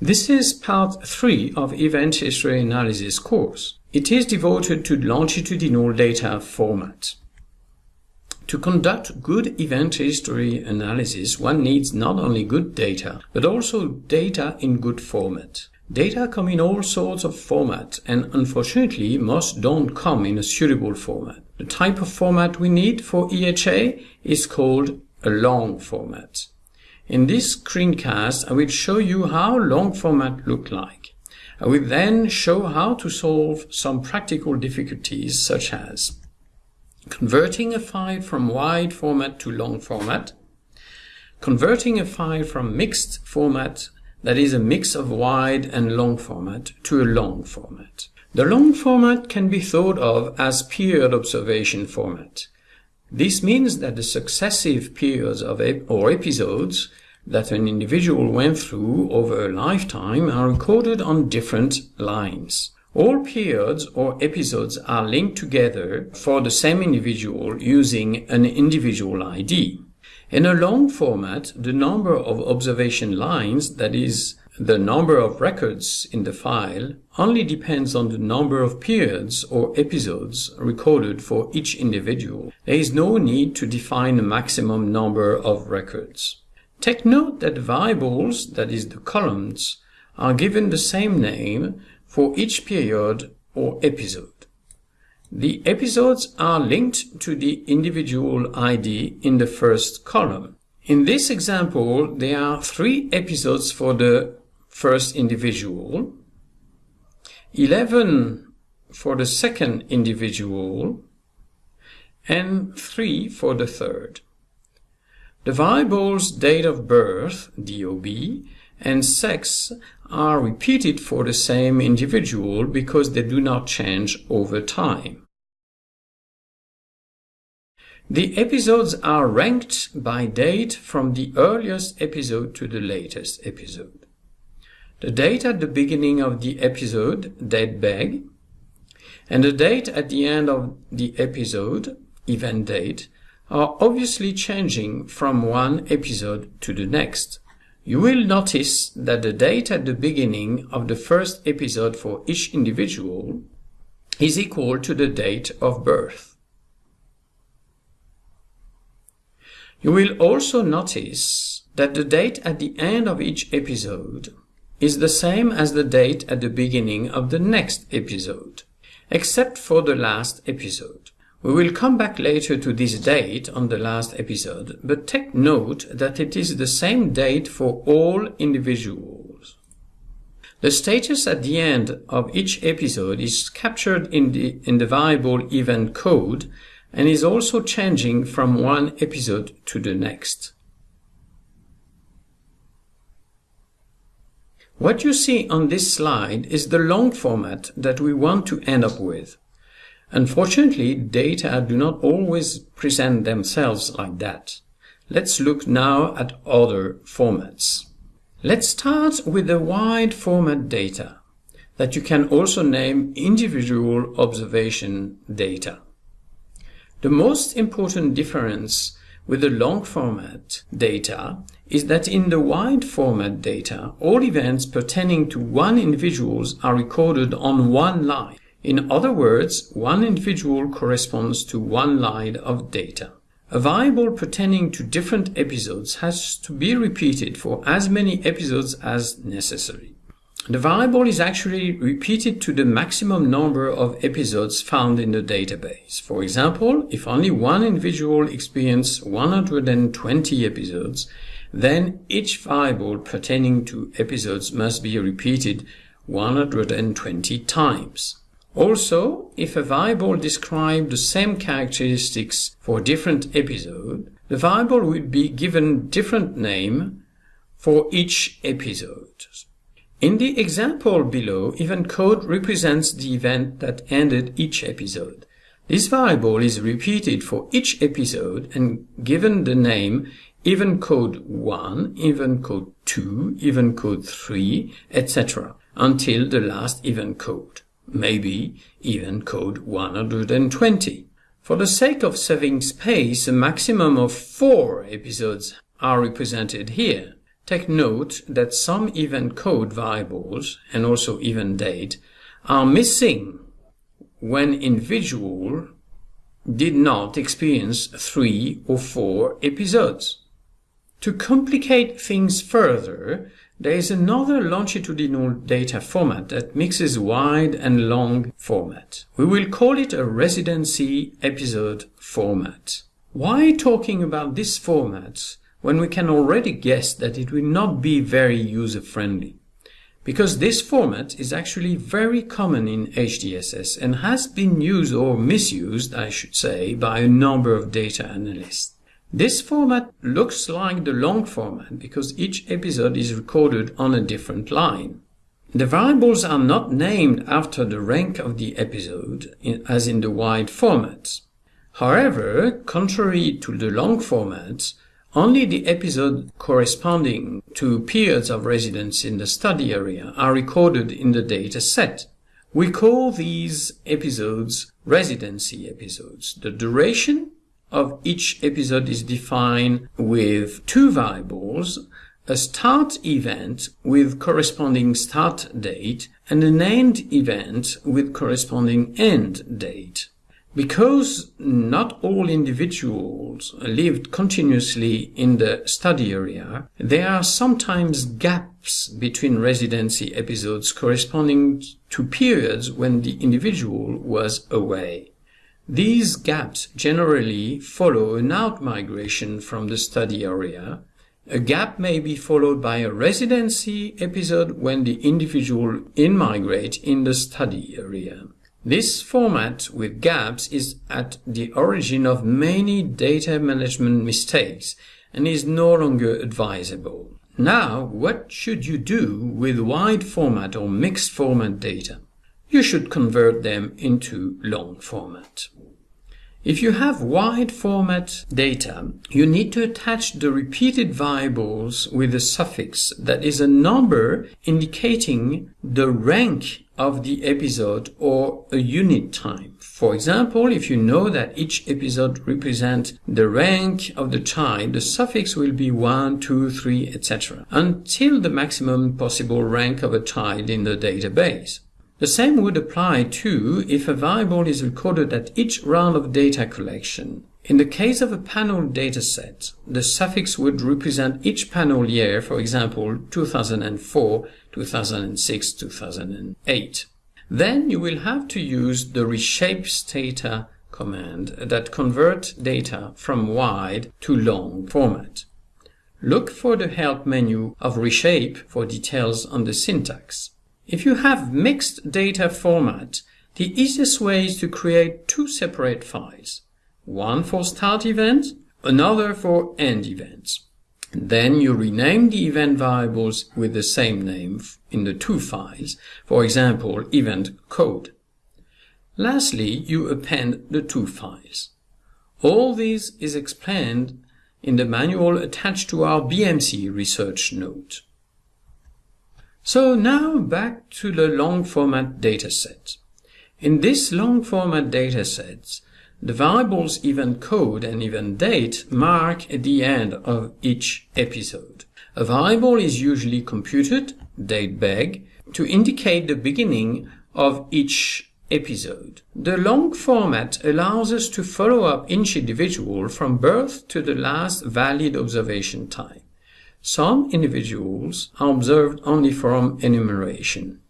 This is part 3 of Event History Analysis course. It is devoted to longitudinal data format. To conduct good event history analysis, one needs not only good data, but also data in good format. Data come in all sorts of formats, and unfortunately, most don't come in a suitable format. The type of format we need for EHA is called a long format. In this screencast, I will show you how long format look like. I will then show how to solve some practical difficulties such as converting a file from wide format to long format, converting a file from mixed format, that is a mix of wide and long format, to a long format. The long format can be thought of as period observation format. This means that the successive periods of ep or episodes that an individual went through over a lifetime are recorded on different lines. All periods or episodes are linked together for the same individual using an individual ID. In a long format, the number of observation lines, that is, the number of records in the file, only depends on the number of periods or episodes recorded for each individual. There is no need to define a maximum number of records. Take note that variables, that is the columns, are given the same name for each period or episode. The episodes are linked to the individual ID in the first column. In this example, there are three episodes for the first individual, 11 for the second individual, and 3 for the third. The variables date of birth, DOB, and sex are repeated for the same individual because they do not change over time. The episodes are ranked by date from the earliest episode to the latest episode. The date at the beginning of the episode, date beg, and the date at the end of the episode, event date, are obviously changing from one episode to the next. You will notice that the date at the beginning of the first episode for each individual is equal to the date of birth. You will also notice that the date at the end of each episode is the same as the date at the beginning of the next episode, except for the last episode. We will come back later to this date on the last episode, but take note that it is the same date for all individuals. The status at the end of each episode is captured in the, in the variable event code and is also changing from one episode to the next. What you see on this slide is the long format that we want to end up with. Unfortunately, data do not always present themselves like that. Let's look now at other formats. Let's start with the wide format data that you can also name individual observation data. The most important difference with the long format data is that in the wide format data, all events pertaining to one individual are recorded on one line in other words, one individual corresponds to one line of data. A variable pertaining to different episodes has to be repeated for as many episodes as necessary. The variable is actually repeated to the maximum number of episodes found in the database. For example, if only one individual experienced 120 episodes, then each variable pertaining to episodes must be repeated 120 times. Also, if a variable describes the same characteristics for different episode, the variable will be given different name for each episode. In the example below, event code represents the event that ended each episode. This variable is repeated for each episode and given the name event code 1, event code 2, event code 3, etc. until the last event code maybe even code 120. For the sake of saving space, a maximum of four episodes are represented here. take note that some event code variables and also event date are missing when individual did not experience three or four episodes. To complicate things further, there is another longitudinal data format that mixes wide and long format. We will call it a residency episode format. Why talking about this format when we can already guess that it will not be very user-friendly? Because this format is actually very common in HDSS and has been used or misused, I should say, by a number of data analysts. This format looks like the long format because each episode is recorded on a different line. The variables are not named after the rank of the episode, as in the wide format. However, contrary to the long format, only the episode corresponding to periods of residence in the study area are recorded in the data set. We call these episodes residency episodes. The duration of each episode is defined with two variables, a start event with corresponding start date and an end event with corresponding end date. Because not all individuals lived continuously in the study area, there are sometimes gaps between residency episodes corresponding to periods when the individual was away. These gaps generally follow an out-migration from the study area. A gap may be followed by a residency episode when the individual in-migrate in the study area. This format with gaps is at the origin of many data management mistakes and is no longer advisable. Now, what should you do with wide format or mixed format data? You should convert them into long format. If you have wide format data, you need to attach the repeated variables with a suffix that is a number indicating the rank of the episode or a unit time. For example, if you know that each episode represents the rank of the child, the suffix will be 1, 2, 3, etc. until the maximum possible rank of a child in the database. The same would apply too if a variable is recorded at each round of data collection. In the case of a panel dataset, the suffix would represent each panel year, for example, 2004, 2006, 2008. Then you will have to use the reshapestata command that convert data from wide to long format. Look for the help menu of reshape for details on the syntax. If you have mixed data format, the easiest way is to create two separate files, one for start event, another for end events. Then you rename the event variables with the same name in the two files, for example, event code. Lastly, you append the two files. All this is explained in the manual attached to our BMC research note. So now back to the long format dataset. In this long format dataset, the variables event code and event date mark at the end of each episode. A variable is usually computed, date datebeg, to indicate the beginning of each episode. The long format allows us to follow up each individual from birth to the last valid observation time. Some individuals are observed only from enumeration.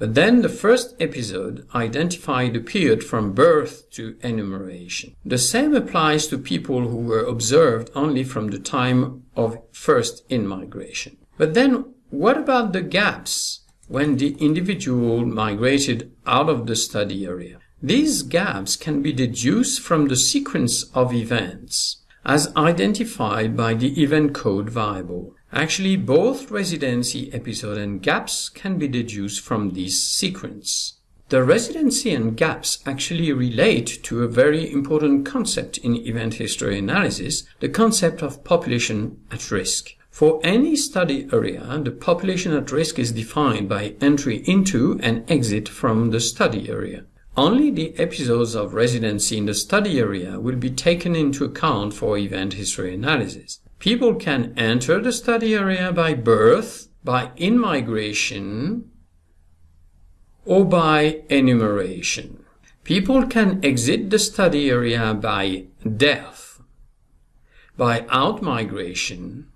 But then the first episode identified the period from birth to enumeration. The same applies to people who were observed only from the time of first in-migration. But then what about the gaps when the individual migrated out of the study area? These gaps can be deduced from the sequence of events as identified by the event code variable. Actually, both residency episode and gaps can be deduced from this sequence. The residency and gaps actually relate to a very important concept in event history analysis, the concept of population at risk. For any study area, the population at risk is defined by entry into and exit from the study area. Only the episodes of residency in the study area will be taken into account for event history analysis. People can enter the study area by birth, by in-migration, or by enumeration. People can exit the study area by death, by out-migration,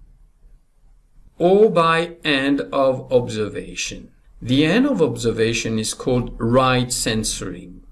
or by end of observation. The end of observation is called right censoring.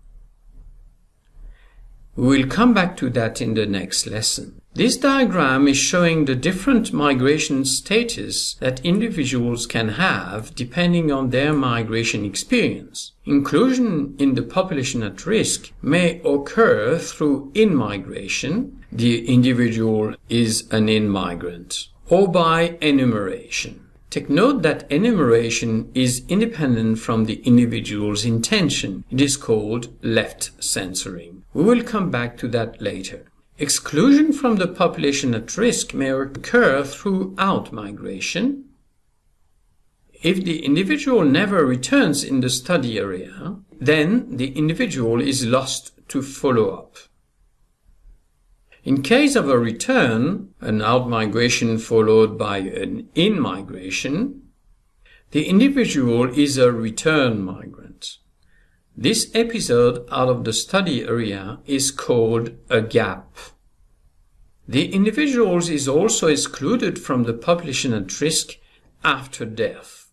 We will come back to that in the next lesson. This diagram is showing the different migration status that individuals can have depending on their migration experience. Inclusion in the population at risk may occur through in-migration, the individual is an in-migrant, or by enumeration. Take note that enumeration is independent from the individual's intention. It is called left censoring. We will come back to that later. Exclusion from the population at risk may occur throughout migration. If the individual never returns in the study area, then the individual is lost to follow-up. In case of a return, an out-migration followed by an in-migration, the individual is a return migrant. This episode out of the study area is called a gap. The individual is also excluded from the population at risk after death.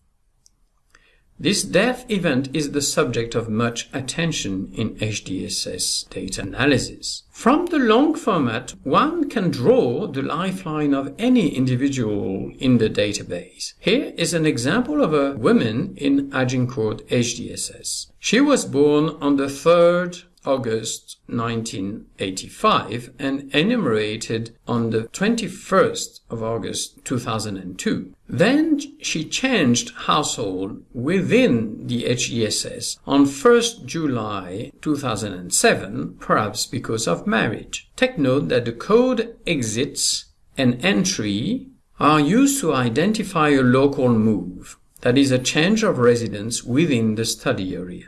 This death event is the subject of much attention in HDSS data analysis. From the long format, one can draw the lifeline of any individual in the database. Here is an example of a woman in Agincourt HDSS. She was born on the 3rd August 1985 and enumerated on the 21st of August 2002. Then she changed household within the HDSS on 1st July 2007, perhaps because of marriage. Take note that the code exits and entry are used to identify a local move, that is a change of residence within the study area.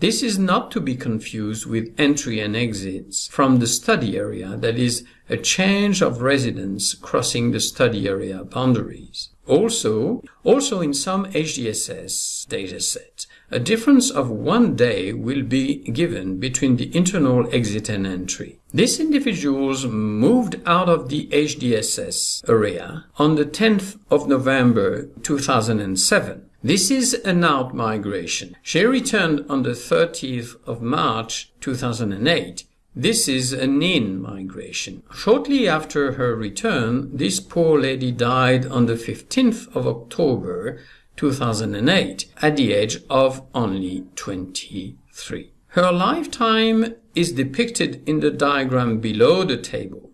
This is not to be confused with entry and exits from the study area, that is, a change of residence crossing the study area boundaries. Also, also in some HDSS datasets, a difference of one day will be given between the internal exit and entry. These individuals moved out of the HDSS area on the 10th of November 2007 this is an out migration. She returned on the 30th of March 2008. This is an in migration. Shortly after her return, this poor lady died on the 15th of October 2008 at the age of only 23. Her lifetime is depicted in the diagram below the table.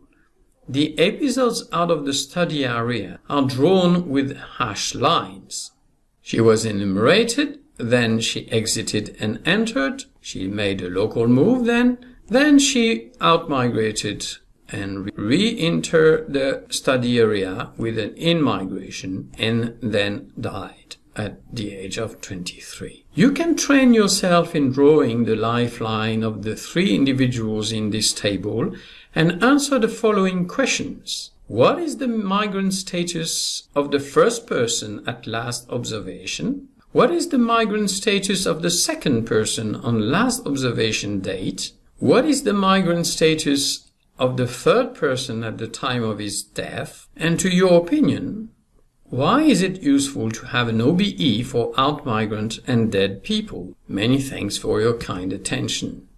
The episodes out of the study area are drawn with hash lines. She was enumerated, then she exited and entered, she made a local move then, then she outmigrated and re-entered the study area with an in-migration and then died at the age of 23. You can train yourself in drawing the lifeline of the three individuals in this table and answer the following questions. What is the migrant status of the first person at last observation? What is the migrant status of the second person on last observation date? What is the migrant status of the third person at the time of his death? And to your opinion, why is it useful to have an OBE for out migrant and dead people? Many thanks for your kind attention.